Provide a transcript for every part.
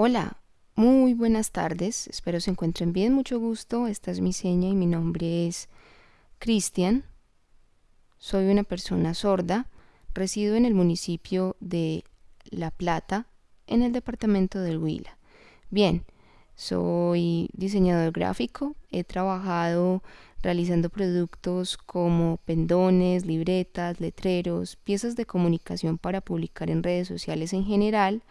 Hola, muy buenas tardes, espero se encuentren bien, mucho gusto, esta es mi seña y mi nombre es Cristian. Soy una persona sorda, resido en el municipio de La Plata, en el departamento del Huila. Bien, soy diseñador gráfico, he trabajado realizando productos como pendones, libretas, letreros, piezas de comunicación para publicar en redes sociales en general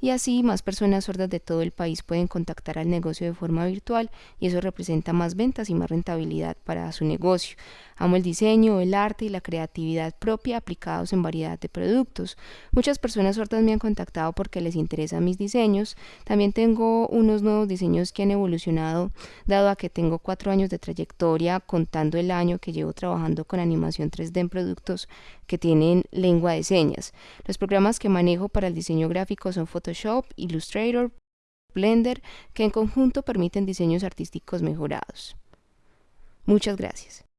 y así más personas sordas de todo el país pueden contactar al negocio de forma virtual y eso representa más ventas y más rentabilidad para su negocio. Amo el diseño, el arte y la creatividad propia aplicados en variedad de productos. Muchas personas sordas me han contactado porque les interesan mis diseños. También tengo unos nuevos diseños que han evolucionado dado a que tengo cuatro años de trayectoria contando el año que llevo trabajando con animación 3D en productos que tienen lengua de señas. Los programas que manejo para el diseño gráfico son Photoshop, Illustrator, Blender, que en conjunto permiten diseños artísticos mejorados. Muchas gracias.